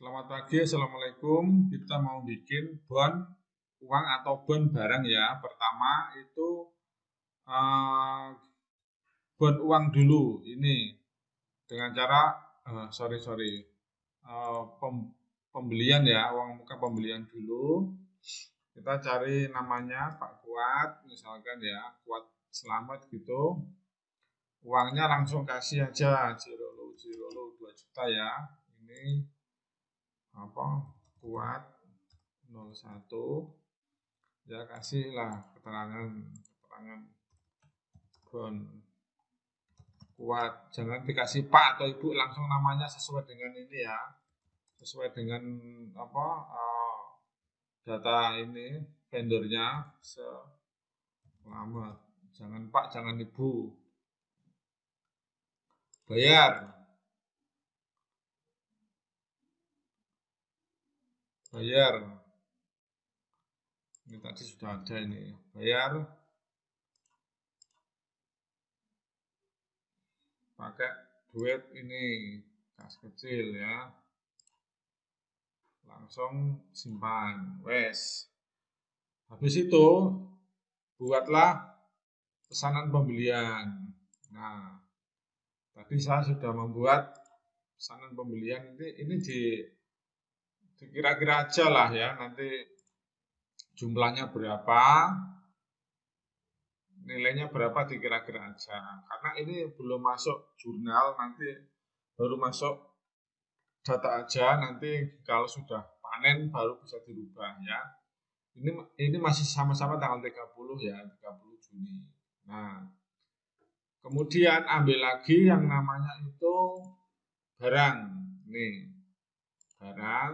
Selamat pagi, Assalamualaikum. Kita mau bikin bon uang atau bon barang ya. Pertama itu uh, bon uang dulu. Ini dengan cara, uh, sorry sorry, uh, pem, pembelian ya, uang muka pembelian dulu. Kita cari namanya Pak Kuat, misalkan ya, Kuat Selamat gitu. Uangnya langsung kasih aja, Cirolo, Cirolo 2 juta ya. Ini apa? Kuat 01 ya kasihlah keterangan keterangan bon. Kuat. Jangan dikasih pak atau ibu langsung namanya sesuai dengan ini ya. Sesuai dengan apa uh, data ini vendornya. Selamat. Jangan pak jangan ibu. Bayar bayar. Ini tadi sudah ada ini. Bayar. Pakai duit ini kas kecil ya. Langsung simpan. Wes. Habis itu buatlah pesanan pembelian. Nah tadi saya sudah membuat pesanan pembelian. Ini ini di kira-kira aja lah ya nanti jumlahnya berapa nilainya berapa dikira-kira aja. Karena ini belum masuk jurnal nanti baru masuk data aja nanti kalau sudah panen baru bisa dirubah ya. Ini ini masih sama-sama tanggal 30 ya 30 Juni. Nah kemudian ambil lagi yang namanya itu barang. Nih barang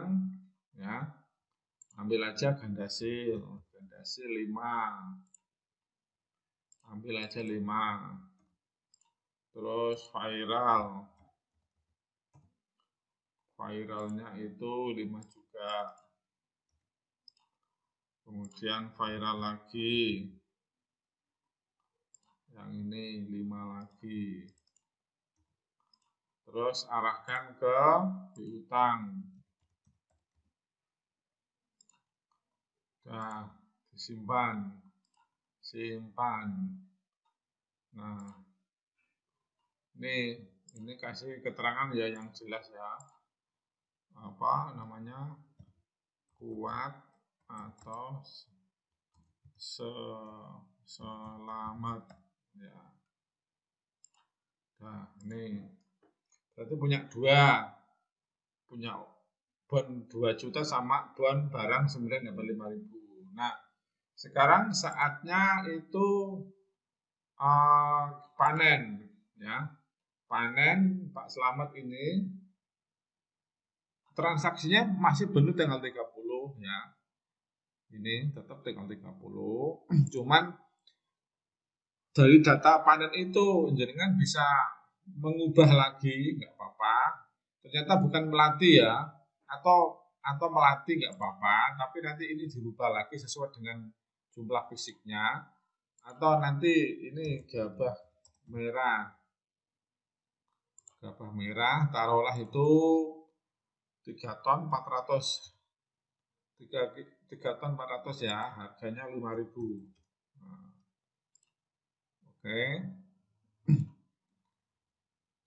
ya. Ambil aja gandasil gandasil 5 ambil aja 5 terus viral. Viralnya itu 5 juga. Kemudian viral lagi. Yang ini 5 lagi. Terus arahkan ke piutang Nah, disimpan. Simpan. Nah, ini ini kasih keterangan ya yang jelas ya. Apa namanya? Kuat atau se selamat ya. Nah, ini berarti punya dua punya bon 2 juta sama bon barang 9 dapat 5 ribu. Nah, sekarang saatnya itu uh, panen ya. Panen Pak Selamat ini transaksinya masih benar tanggal 30 ya. Ini tetap tanggal 30. Cuman dari data panen itu jenengan bisa mengubah lagi nggak apa-apa. Ternyata bukan melatih ya, atau atau melatih nggak apa-apa, tapi nanti ini dirubah lagi sesuai dengan jumlah fisiknya atau nanti ini gabah merah gabah merah taruhlah itu 3 ton 400 3, 3 ton 400 ya harganya 5000 nah. oke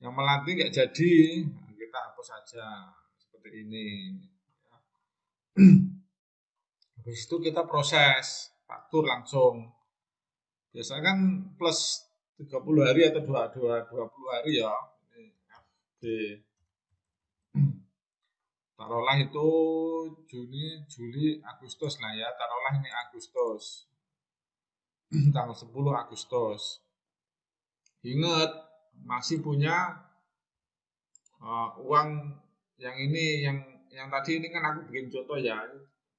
yang melatih nggak jadi kita hapus saja seperti ini. Habis itu kita proses faktur langsung. Biasanya kan plus 30 hari atau 22, 20 hari ya. FB. Taruhlah itu Juni, Juli, Agustus lah ya. Taruhlah ini Agustus. Tanggal 10 Agustus. Ingat, masih punya uh, uang yang ini yang yang tadi ini kan aku bikin contoh ya.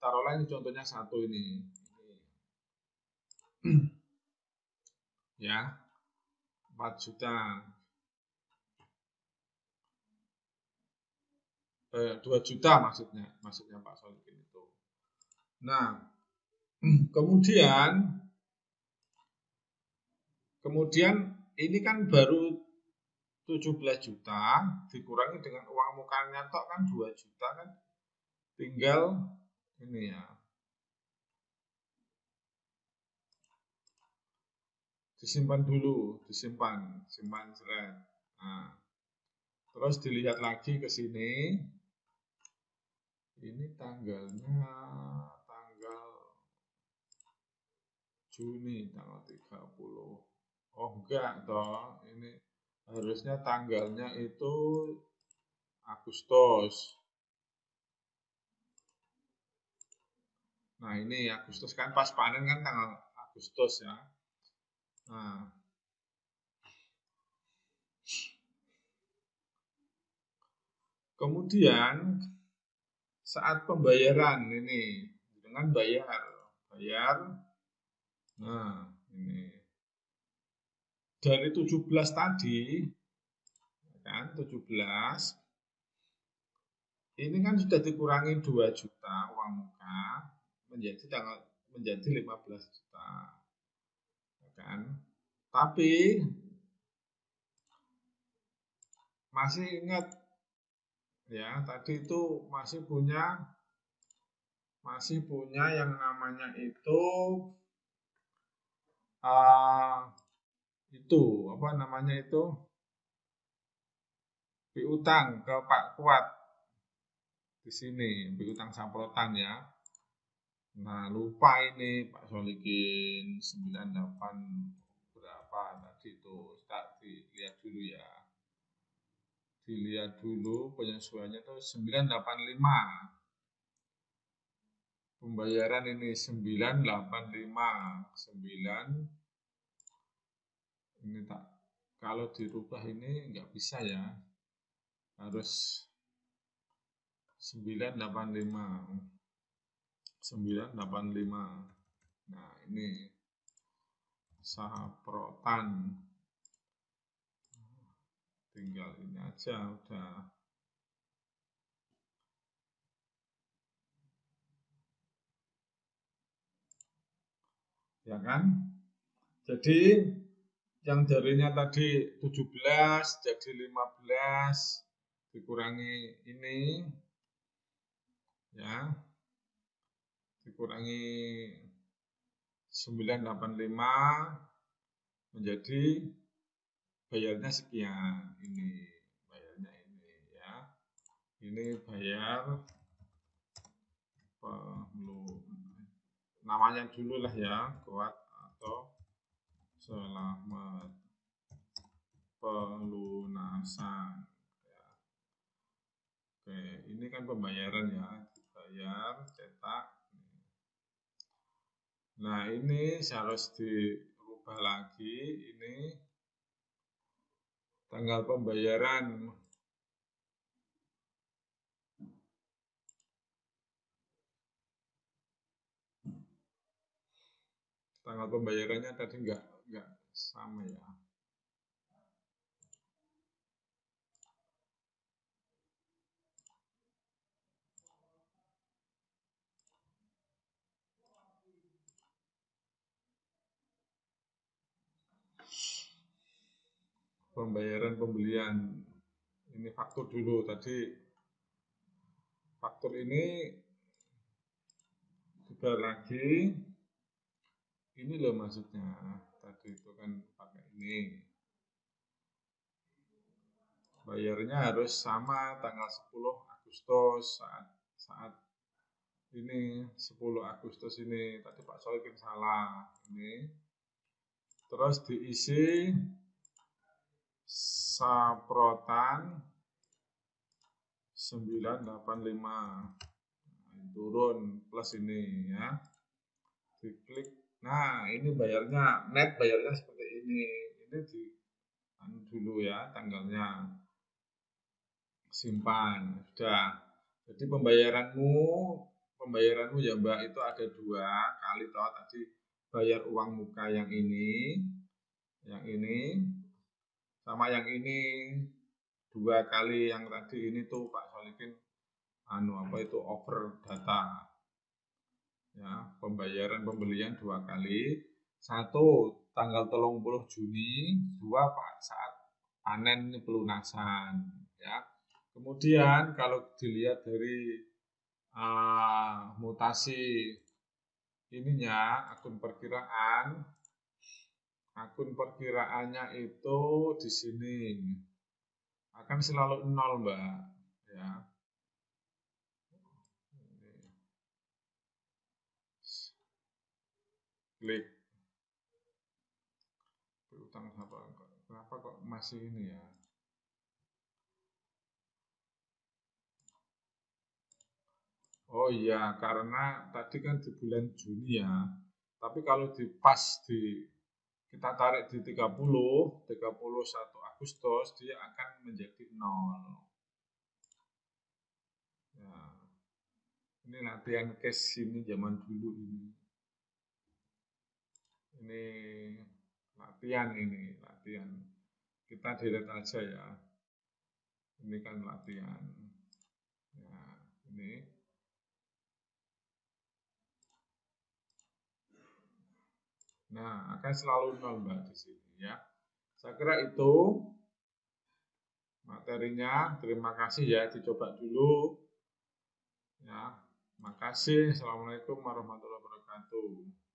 Taruhlah ini contohnya satu ini. Ya. 4 juta. Eh, 2 juta maksudnya. Maksudnya Pak Solikin itu. Nah kemudian kemudian ini kan baru 17 juta dikurangi dengan uang mukanya tok kan 2 juta kan. Tinggal ini ya. Disimpan dulu disimpan simpan seret nah, terus dilihat lagi ke sini. Ini tanggalnya tanggal Juni tanggal 30 oh enggak toh ini harusnya tanggalnya itu Agustus. Nah ini Agustus kan pas panen kan tanggal Agustus ya. Nah. Kemudian saat pembayaran ini dengan bayar bayar. Nah ini dari 17 tadi kan 17 ini kan sudah dikurangi 2 juta uang muka menjadi tanggal menjadi 15 juta kan? Tapi masih ingat ya tadi itu masih punya masih punya yang namanya itu uh, itu apa namanya itu? Piutang ke Pak Kuat. Di sini piutang samprotan ya. Nah lupa ini Pak Solikin 98 berapa tadi itu kita dilihat dulu ya. Dilihat dulu penyesuaiannya itu 985 pembayaran ini 985 9 ini tak kalau dirubah ini nggak bisa ya. Harus 985 985 nah ini saprotan. Tinggal ini aja udah. Ya kan? Jadi yang jarinya tadi 17 jadi 15 dikurangi ini ya. Dikurangi 985 menjadi bayarnya sekian. Ini bayarnya ini ya. Ini bayar perlu namanya dulu lah ya kuat selamat pelunasan. Ya. oke ini kan pembayaran ya. Dibayar cetak. Nah ini harus dirubah lagi. Ini tanggal pembayaran. Tanggal pembayarannya tadi enggak sama ya. Pembayaran pembelian. Ini faktur dulu. Tadi faktur ini juga lagi. Ini loh maksudnya tadi itu kan pakai ini. Bayarnya harus sama tanggal 10 Agustus saat saat ini 10 Agustus ini. Tadi Pak Solikin salah ini. Terus diisi saprotan 985 turun plus ini ya. Diklik. Nah ini bayarnya net bayarnya seperti ini ini di anu dulu ya tanggalnya. Simpan sudah. Jadi pembayaranmu pembayaranmu ya mbak itu ada dua kali toh. Tadi bayar uang muka yang ini yang ini sama yang ini. Dua kali yang tadi ini tuh Pak Solikin anu apa itu over data. Ya pembayaran pembelian dua kali. Satu tanggal telung puluh Juni dua Pak saat panen pelunasan ya. Kemudian kalau dilihat dari uh, mutasi ininya akun perkiraan akun perkiraannya itu di sini. Akan selalu nol mbak ya. Klik berutang apa kenapa kok masih ini ya Oh iya, karena tadi kan di bulan Juni ya. Tapi kalau di pas di kita tarik di 30, 31 Agustus dia akan menjadi 0. Ya. Ini latihan case ini zaman dulu ini. Ini latihan ini, latihan. Kita delete aja ya. Ini kan latihan. Ya, ini Nah, akan selalu nol Mbak di sini ya. Saya kira itu materinya. Terima kasih ya, dicoba dulu. Ya, makasih. Assalamualaikum warahmatullahi wabarakatuh.